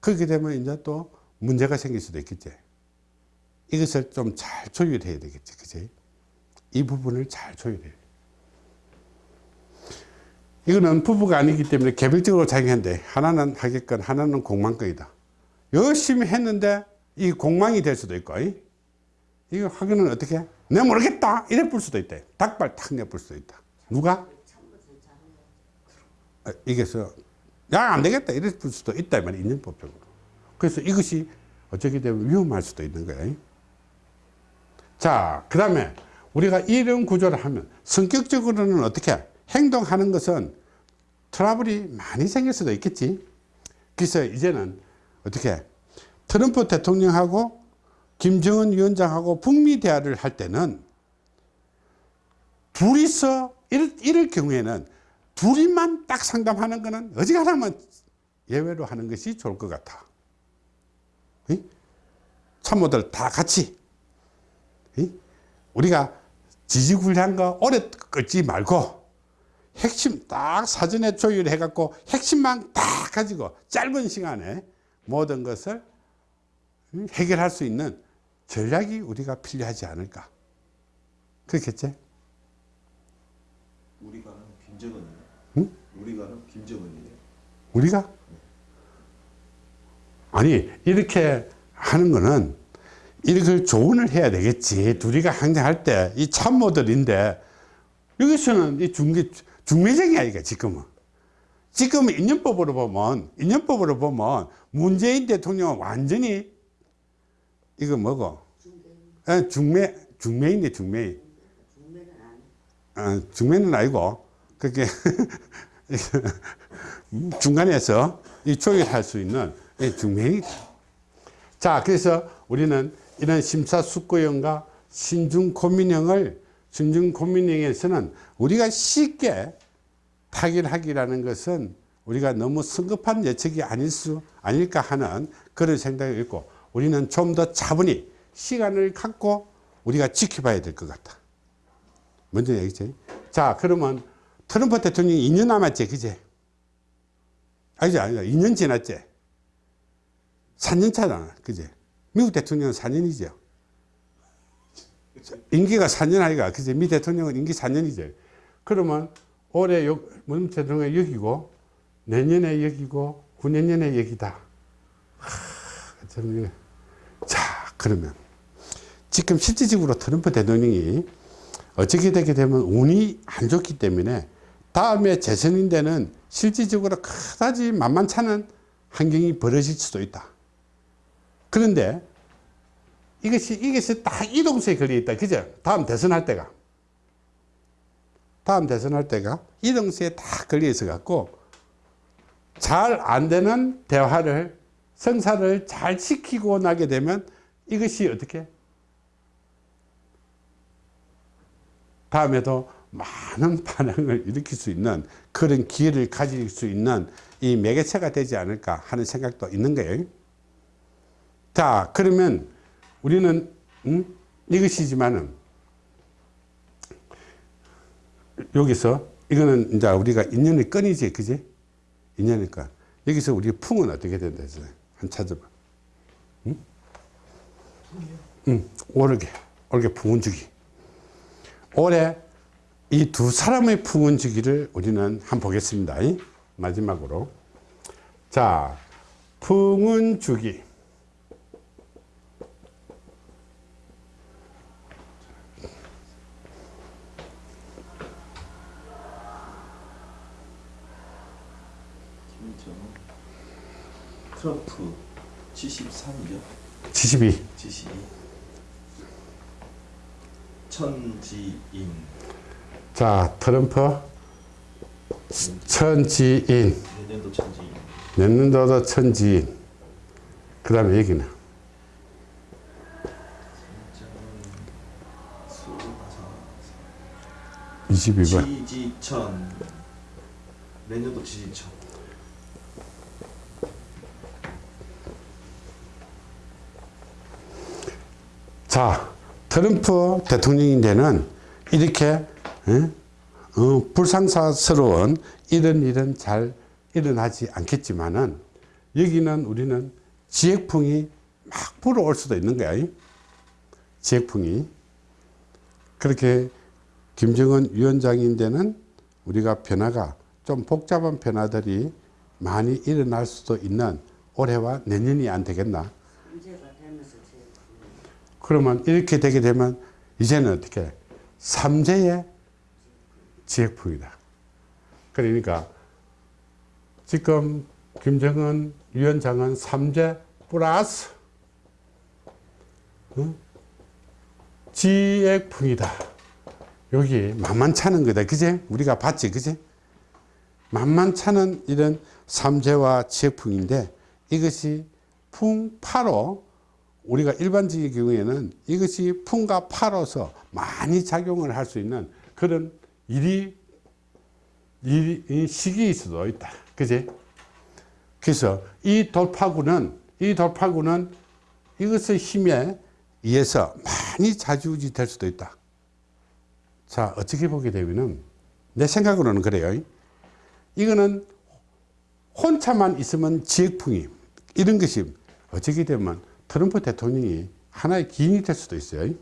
그렇게 되면 이제 또 문제가 생길 수도 있겠지 이것을 좀 잘 조율해야 되겠지. 그지? 이 부분을 잘 조율해야 돼. 이거는 부부가 아니기 때문에 개별적으로 자기한테 하나는 하객권, 하나는 공망권이다. 열심히 했는데 이 공망이 될 수도 있고, 이? 이거 하기는 어떻게? 내가 모르겠다. 이래 볼 수도 있다. 닭발 탁 내볼 수도 있다. 누가? 아, 이게서 야, 안 되겠다. 이래 볼 수도 있다. 말이 인연법적으로. 그래서 이것이 어쩌게 되면 위험할 수도 있는 거예요. 자, 그 다음에 우리가 이런 구조를 하면 성격적으로는 어떻게 행동하는 것은 트러블이 많이 생길 수도 있겠지. 그래서 이제는 어떻게 트럼프 대통령하고 김정은 위원장하고 북미 대화를 할 때는 둘이서 이럴, 이럴 경우에는 둘이만 딱 상담하는 거는 어지간하면 예외로 하는 것이 좋을 것 같아. 이? 참모들 다 같이 이? 우리가 지지구리한 거 오래 끌지 말고 핵심 딱 사전에 조율해 갖고 핵심만 딱 가지고 짧은 시간에 모든 것을 해결할 수 있는 전략이 우리가 필요하지 않을까 그렇겠지? 우리가는 김정은이에요. 응? 우리가는 김정은이에요. 우리가 아니 이렇게 하는 거는 이걸 조언을 해야 되겠지. 둘이가 항쟁할 때 이 참모들인데 여기서는 이 중개 중매쟁이 아이가 지금은. 지금은 인연법으로 보면 인연법으로 보면 문재인 대통령은 완전히 이거 뭐고? 예, 중매 중매인데 중매인. 어, 중매는 아니고 그게 (laughs) 중간에서 이 조율할 수 있는 이 중매인이다. 자, 그래서 우리는 이런 심사숙고형과 신중고민형을 신중고민형에서는 우리가 쉽게 타결하기라는 것은 우리가 너무 성급한 예측이 아닐 수 아닐까 하는 그런 생각이 있고 우리는 좀 더 차분히 시간을 갖고 우리가 지켜봐야 될 것 같다. 먼저 얘기지. 자, 그러면 트럼프 대통령이 2년 남았지, 그제? 아니지, 아니지. 2년 지났지? 4년 차잖아, 그제? 미국 대통령은 4년이죠. 임기가 4년 아이가, 그제? 미 대통령은 임기 4년이죠. 그러면 올해 요, 문 대통령이 여기고, 내년에 여기고, 후내년에 여기다. 자, 그러면. 지금 실질적으로 트럼프 대통령이 어떻게 되게 되면 운이 안 좋기 때문에 다음에 재선인데는 실질적으로 그다지 만만찮은 환경이 벌어질 수도 있다. 그런데 이것이, 이것이 딱 이동수에 걸려 있다. 그죠? 다음 대선할 때가. 다음 대선할 때가 이동수에 딱 걸려 있어 갖고 잘 안 되는 대화를 성사를 잘 지키고 나게 되면 이것이 어떻게 다음에도 많은 (laughs) 반응을 일으킬 수 있는 그런 기회를 가질 수 있는 이 매개체가 되지 않을까 하는 생각도 있는 거예요. 자, 그러면 우리는 음? 이것이지만은 여기서 이거는 이제 우리가 인연의 끈이지, 그지? 끈. 여기서 우리 풍은 어떻게 된다 했어요? 한 찾아봐. 응? 응, 오르게, 오르게 풍은 주기. 올해 이 두 사람의 풍은 주기를 우리는 한번 보겠습니다. 이? 마지막으로. 자, 풍은 주기. 김정은 트럼프 73이죠. 72. 72 천지인 자, 트럼프 천지인. 내년도 천지인 내년도도 천지인. 그 다음에 여기는 수마사 22번. 지지천 내년도 지지천 자, 트럼프 대통령인데는 이렇게 어? 어, 불상사스러운 이런 일은 잘 일어나지 않겠지만은 여기는 우리는 지역풍이 막 불어올 수도 있는 거야. 지역풍이 그렇게 김정은 위원장인데는 우리가 변화가 좀 복잡한 변화들이 많이 일어날 수도 있는 올해와 내년이 안 되겠나 그러면 이렇게 되게 되면 이제는 어떻게 삼재의 지역풍이다. 그러니까 지금 김정은 위원장은 삼재 플러스 어? 지역풍이다. 여기 만만찮은 거다. 그제 우리가 봤지 그제 만만찮은 이런 삼재와 지역풍인데 이것이 풍파로 우리가 일반적인 경우에는 이것이 풍과 파로서 많이 작용을 할 수 있는 그런 일이, 일이 이 시기일 수도 있다. 그지? 그래서 이 돌파구는 이 돌파구는 이것의 힘에 의해서 많이 자주우지 될 수도 있다. 자, 어떻게 보게 되면은 내 생각으로는 그래요. 이거는 혼자만 있으면 지역풍이 이런 것이 어떻게 되면 트럼프 대통령이 하나의 기인이 될 수도 있어요.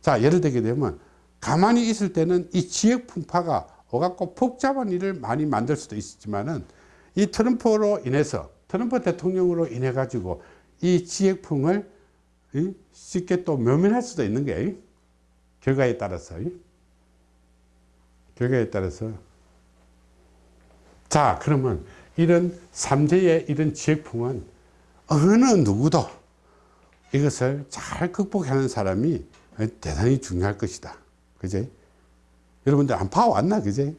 자, 예를 들게 되면 가만히 있을 때는 이 지역 풍파가 오갖고 복잡한 일을 많이 만들 수도 있지만은 이 트럼프로 인해서 트럼프 대통령으로 인해 가지고 이 지역풍을 이 쉽게 또 묘면할 수도 있는 게 결과에 따라서 결과에 따라서 자 그러면 이런 삼재의 이런 지역풍은 어느 누구도 이것을 잘 극복하는 사람이 대단히 중요할 것이다. 그지? 여러분들 안 파왔나? 그지?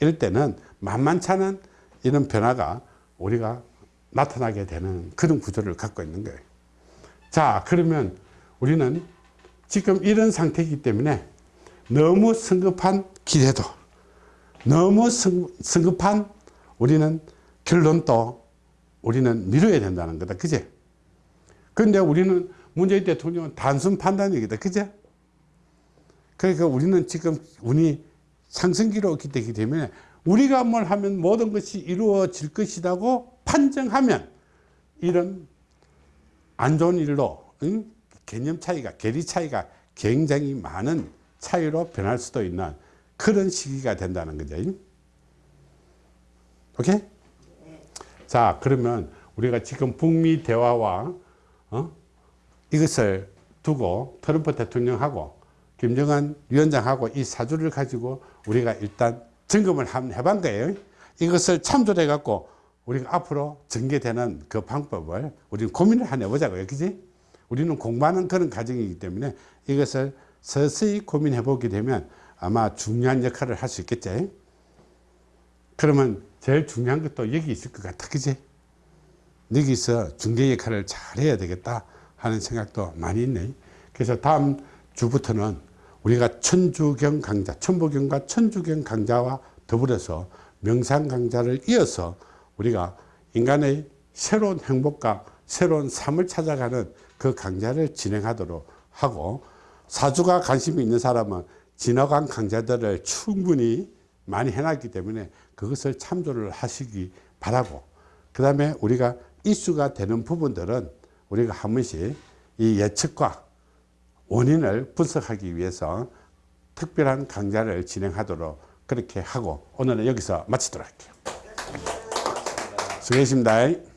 이럴 때는 만만찮은 이런 변화가 우리가 나타나게 되는 그런 구조를 갖고 있는 거예요. 자, 그러면 우리는 지금 이런 상태이기 때문에 너무 성급한 기대도, 너무 성, 성급한 우리는 결론도 우리는 미뤄야 된다는 거다. 그제? 근데 우리는 문재인 대통령은 단순 판단이기다. 그제? 그러니까 우리는 지금 운이 상승기로 있기 때문에 우리가 뭘 하면 모든 것이 이루어질 것이라고 판정하면 이런 안 좋은 일로 응? 개념 차이가 계리 차이가 굉장히 많은 차이로 변할 수도 있는 그런 시기가 된다는 거죠. 오케이? 자 그러면 우리가 지금 북미 대화와 어? 이것을 두고 트럼프 대통령하고 김정은 위원장하고 이 사주를 가지고 우리가 일단 점검을 한번 해본 거예요. 이것을 참조를 해갖고 우리가 앞으로 전개되는 그 방법을 우리는 고민을 한번 해보자고요. 그지? 우리는 공부하는 그런 과정이기 때문에 이것을 서서히 고민해 보게 되면 아마 중요한 역할을 할 수 있겠지. 그러면 제일 중요한 것도 여기 있을 것 같아. 그지? 여기서 중개 역할을 잘 해야 되겠다 하는 생각도 많이 있네. 그래서 다음 주부터는 우리가 천주경 강좌, 천부경과 천주경 강좌와 더불어서 명상 강좌를 이어서 우리가 인간의 새로운 행복과 새로운 삶을 찾아가는 그 강좌를 진행하도록 하고 사주가 관심이 있는 사람은 지나간 강좌들을 충분히 많이 해놨기 때문에 그것을 참조를 하시기 바라고 그 다음에 우리가 이슈가 되는 부분들은 우리가 한 번씩 이 예측과 원인을 분석하기 위해서 특별한 강좌를 진행하도록 그렇게 하고 오늘은 여기서 마치도록 할게요. 수고하셨습니다.